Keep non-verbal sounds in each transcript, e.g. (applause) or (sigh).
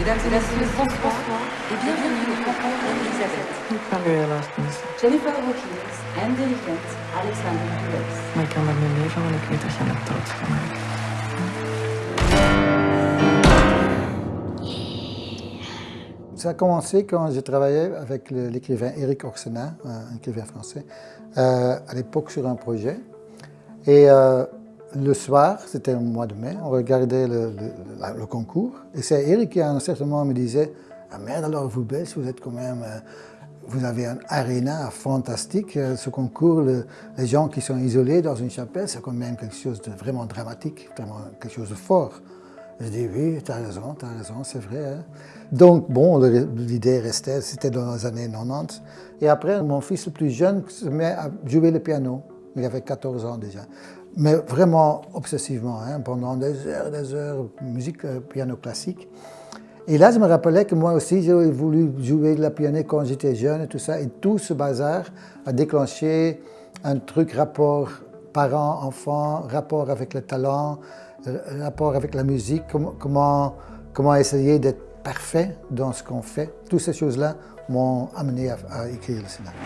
Mesdames et messieurs, François, et bienvenue au concours d'Elisabeth. Jennifer Hawkins, Andy Kent, Alexander Lewis. Man kan med mig för man inte känna trots för mig. Ça a commencé quand j'ai travaillé avec l'écrivain Éric Orsena, un écrivain français, euh, à l'époque sur un projet. Et euh, le soir, c'était au mois de mai, on regardait le, concours. Et c'est Éric qui, à un certain moment, me disait Ah merde, alors vous, Belges, vous êtes quand même. euh, vous avez un aréna fantastique. euh, Ce concours, le- les gens qui sont isolés dans une chapelle, c'est quand même quelque chose de vraiment dramatique, vraiment quelque chose de fort. Je dis oui, tu as raison, tu as raison, c'est vrai. hein. Donc, bon, l'idée restait, c'était dans les années 90. Et après, mon fils le plus jeune se met à jouer le piano. Il avait 14 ans déjà. Mais vraiment obsessivement, hein, pendant des heures, des heures, musique, euh, piano classique. Et là, je me rappelais que moi aussi, j'ai voulu jouer de la piano quand j'étais jeune et tout ça. Et tout ce bazar a déclenché un truc rapport parents-enfants, rapport avec le talent, euh, rapport avec la musique, comment, comment, comment essayer d'être parfait dans ce qu'on fait. Toutes ces choses-là m'ont amené à, à écrire le scénario.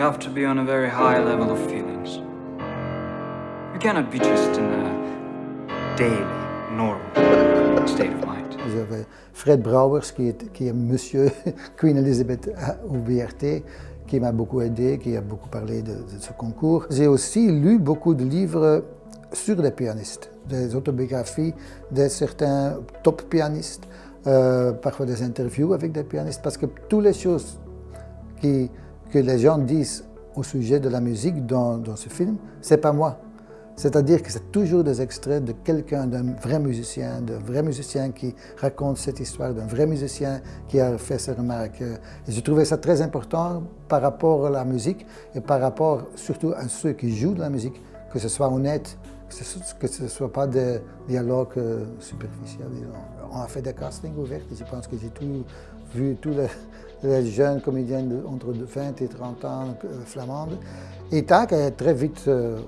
You have to be on a very high level of feelings. You cannot be just in a daily, normal state of mind. J'avais Fred Brouwers, qui est, qui est monsieur (laughs) Queen Elizabeth au BRT, qui m'a beaucoup aidé, qui a beaucoup parlé de, de ce concours. J'ai aussi lu beaucoup de livres sur les pianistes, des autobiographies de certains top pianistes, euh, parfois des interviews avec des pianistes, parce que toutes les choses qui- que les gens disent au sujet de la musique dans, dans ce film, c'est pas moi. C'est-à-dire que c'est toujours des extraits de quelqu'un, d'un vrai musicien, d'un vrai musicien qui raconte cette histoire, d'un vrai musicien qui a fait ces remarques. Et je trouvais ça très important par rapport à la musique et par rapport surtout à ceux qui jouent de la musique, que ce soit honnête, que ce ne soit pas des dialogues euh, superficiels, disons. On a fait des castings ouverts je pense que j'ai tout vu, tous les, jeunes comédiens entre 20 et 30 ans euh, flamandes. Et Tac est très vite euh,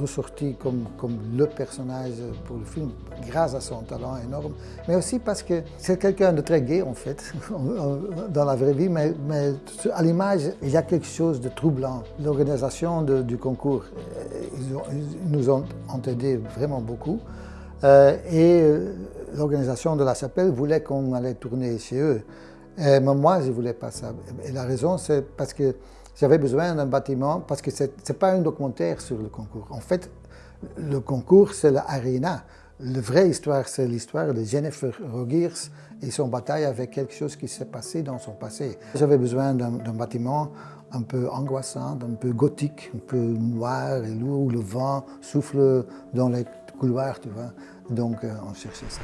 ressorti comme, comme le personnage pour le film, grâce à son talent énorme, mais aussi parce que c'est quelqu'un de très gai en fait, (laughs) dans la vraie vie, mais, mais à l'image, il y a quelque chose de troublant. L'organisation du concours, euh, ils, nous ont, ont aidé vraiment beaucoup. Euh, et euh, l'organisation de la chapelle voulait qu'on allait tourner chez eux. Euh, moi, je ne voulais pas ça. Et la raison, c'est parce que j'avais besoin d'un bâtiment, parce que ce n'est pas un documentaire sur le concours. En fait, le concours, c'est l'arena. La vraie histoire, c'est l'histoire de Jennifer Rogers et son bataille avec quelque chose qui s'est passé dans son passé. J'avais besoin d'un bâtiment un peu angoissant, un peu gothique, un peu noir et lourd, où le vent souffle dans les couloirs, tu vois. Donc, euh, on cherchait ça.